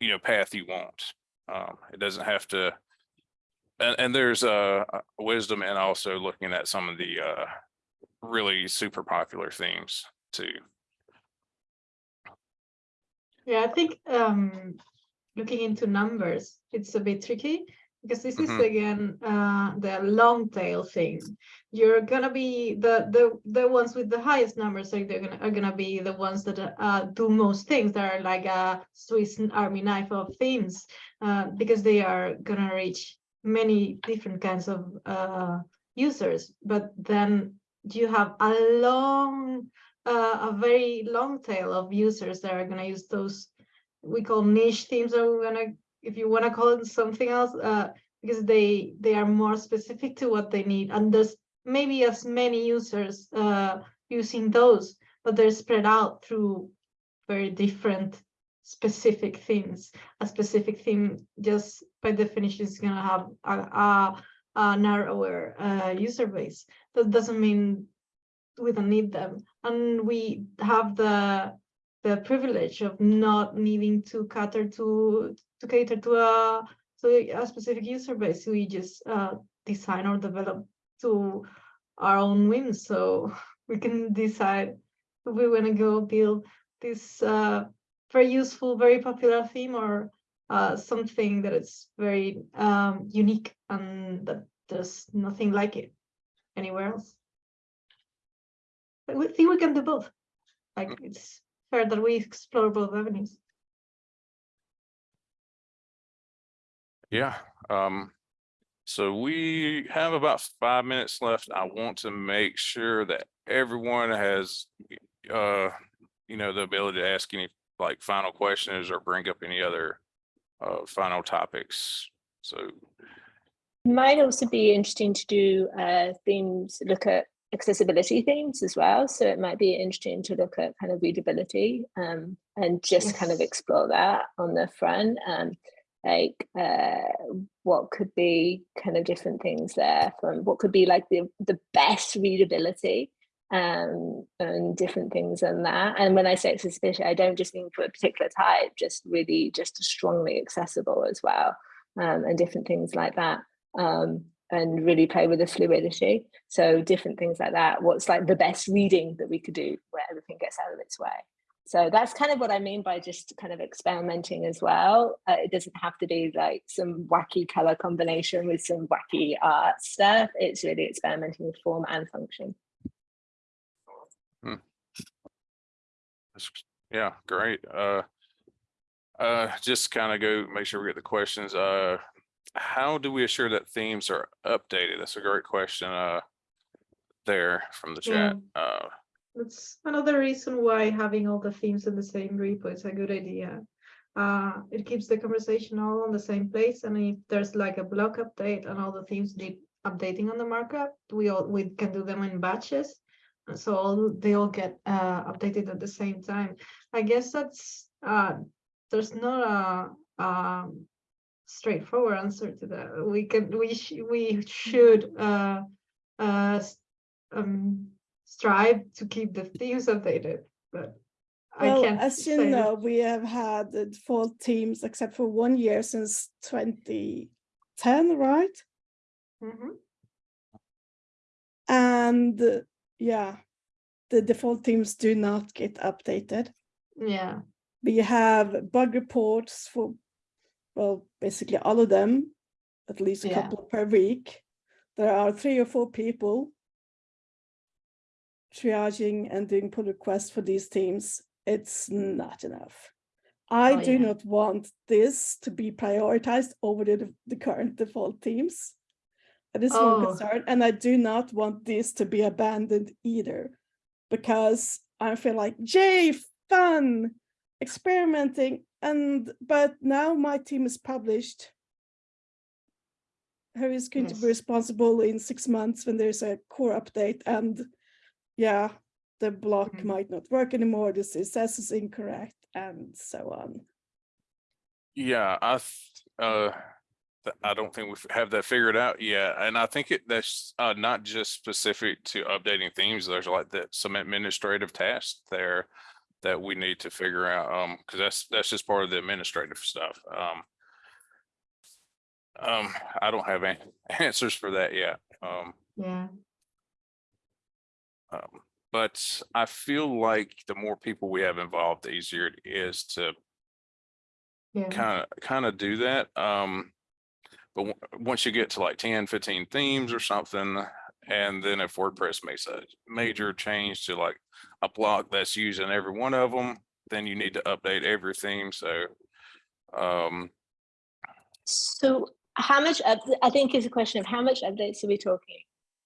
you know, path you want. Um, it doesn't have to. And, and there's uh uh, wisdom and also looking at some of the, uh, really super popular themes too. Yeah, I think um looking into numbers, it's a bit tricky because this is Mhm. again uh the long tail thing. You're gonna be the the the ones with the highest numbers are they're gonna are gonna be the ones that uh do most things that are like a Swiss army knife of themes uh because they are gonna reach many different kinds of uh users, but then you have a long uh, a very long tail of users that are gonna use those we call niche themes or we're gonna if you want to call it something else uh because they they are more specific to what they need and there's maybe as many users uh using those but they're spread out through very different specific themes a specific theme just by definition is gonna have a, a, a narrower uh user base. That doesn't mean we don't need them. And we have the the privilege of not needing to cater to to cater to a to a specific user base. We just uh design or develop to our own whims. So we can decide if we want to go build this uh very useful very popular theme or uh something that is very um unique and that there's nothing like it anywhere else. But we think we can do both. Like it's fair that we explore both avenues Yeah, um, so we have about five minutes left. I want to make sure that everyone has, uh, you know, the ability to ask any like final questions or bring up any other uh, final topics. So, Might also be interesting to do uh, themes, look at accessibility themes as well. So it might be interesting to look at kind of readability um, and just kind of explore that on the front. Um, like uh, what could be kind of different things there from what could be like the, the best readability um, and different things than that. And when I say accessibility, I don't just mean for a particular type, just really just strongly accessible as well um, and different things like that. Um, and really play with the fluidity. So different things like that. What's like the best reading that we could do where everything gets out of its way. So that's kind of what I mean by just kind of experimenting as well. Uh, it doesn't have to be like some wacky color combination with some wacky art stuff. It's really experimenting with form and function. that's- yeah, great. Uh, uh, just kind of go, make sure we get the questions. Uh, how do we assure that themes are updated? That's a great question, uh, there from the chat. Uh, That's another reason why having all the themes in the same repo is a good idea. Uh, it keeps the conversation all on the same place, and if there's like a block update and all the themes need updating on the markup, we all we can do them in batches. and So all they all get uh updated at the same time. I guess that's uh there's not a um straightforward answer to that. We can we sh- we should uh uh um strive to keep the themes updated, but I Well, can't as you say. know, we have had the default teams except for one year since twenty ten, right? Mhm. And uh, yeah, the default teams do not get updated. Yeah, We have bug reports for, well, basically all of them, at least a Yeah. couple per week. There are three or four people triaging and doing pull requests for these teams. It's not enough. I Oh, do yeah. not want this to be prioritized over the, the current default teams. That is one Oh. concern, and I do not want this to be abandoned either, because I feel like, yay, fun, experimenting, and but now my team is published. Who is going to be responsible in six months when there's a core update and yeah, the block Mhm. might not work anymore, the CSS is incorrect, and so on. Yeah, I, uh, I don't think we have that figured out yet. And I think it, that's uh, not just specific to updating themes. There's like that, some administrative tasks there that we need to figure out, um, because that's, that's just part of the administrative stuff. Um, um, I don't have any answers for that yet. Um, Yeah, um, but I feel like the more people we have involved, the easier it is to yeah. kind of, kind of do that. Um, but w- once you get to like 10, 15 themes or something, and then if WordPress makes a major change to like a block that's using every one of them, then you need to update every theme. So, um, So how much, I think is a question of how much updates are we talking?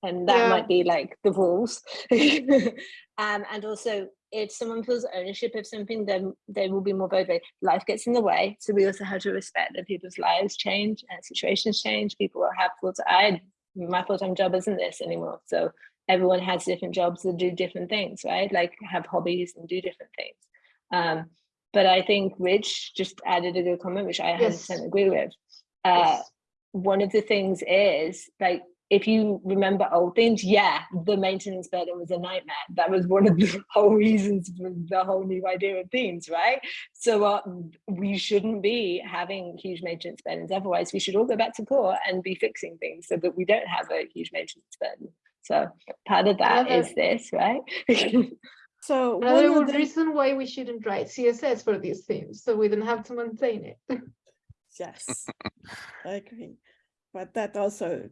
And that Yeah. might be like the rules. Um, and also if someone feels ownership of something, then they will be more motivated. Life gets in the way. So we also have to respect that people's lives change and situations change. People will have full I, my full-time job isn't this anymore. So everyone has different jobs that do different things, right? Like have hobbies and do different things. Um, but I think Rich just added a good comment, which I 100% Yes. agree with. Uh, Yes. one of the things is like if you remember old things, yeah, the maintenance burden was a nightmare. That was one of the whole reasons for the whole new idea of themes, right? So uh, we shouldn't be having huge maintenance burdens. Otherwise, we should all go back to core and be fixing things so that we don't have a huge maintenance burden. So part of that is this, right? So one Another of the- reason why we shouldn't write CSS for these themes, so we don't have to maintain it. Yes, I agree. But that also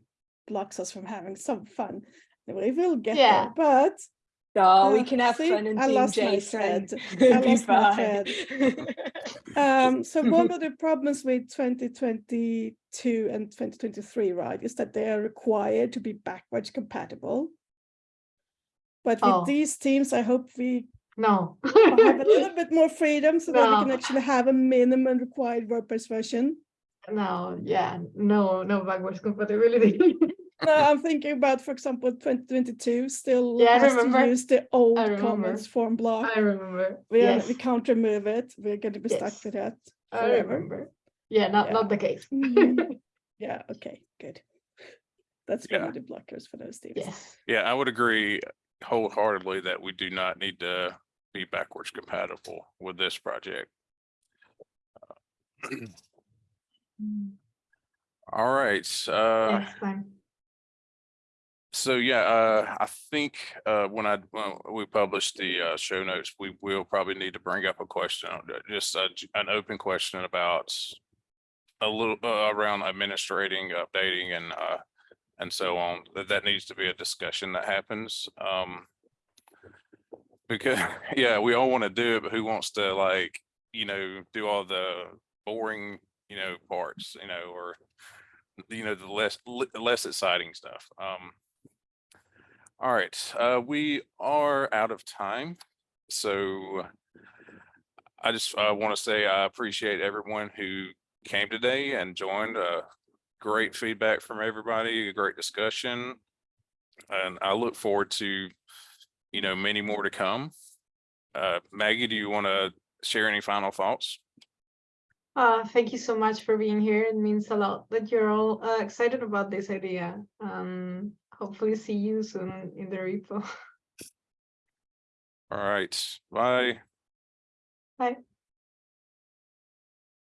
blocks us from having some fun. We will get Yeah. there, but oh, we Uh, can have see, fun and I lost my thread. I be lost my fine. um, so one of the problems with 2022 and 2023, right, is that they are required to be backwards compatible. But with Oh. these teams, I hope we No. have a little bit more freedom so that we can actually have a minimum required WordPress version. No, yeah, no, no backwards compatibility. No, I'm thinking about, for example, 2022 still Yeah, has to use the old comments form block. I remember. We, are, Yes, we can't remove it. We're going to be stuck Yes. with that. I remember. Yeah, not, Yeah. not the case. Mhm. Yeah, okay, good. That's one Yeah. of the blockers for those teams. Yes, yeah, I would agree wholeheartedly that we do not need to be backwards compatible with this project. All right, uh. next time. So yeah, uh, I think, uh, when I, when we publish the, uh, show notes, we will probably need to bring up a question, uh, just a an open question about a little, uh, around administrating, updating and, uh, and so on, that, that needs to be a discussion that happens, um. Because, yeah, we all want to do it, but who wants to like, you know, do all the boring, you know, parts, you know, or you know, the less, less exciting stuff, um. All right, uh, we are out of time, so I just, uh, want to say I appreciate everyone who came today and joined, uh, great feedback from everybody, a great discussion. And I look forward to, you know, many more to come. Uh, Maggie, do you want to share any final thoughts? Uh, thank you so much for being here. It means a lot that you're all uh, excited about this idea. Um, hopefully see you soon in the repo. All right, bye. Bye.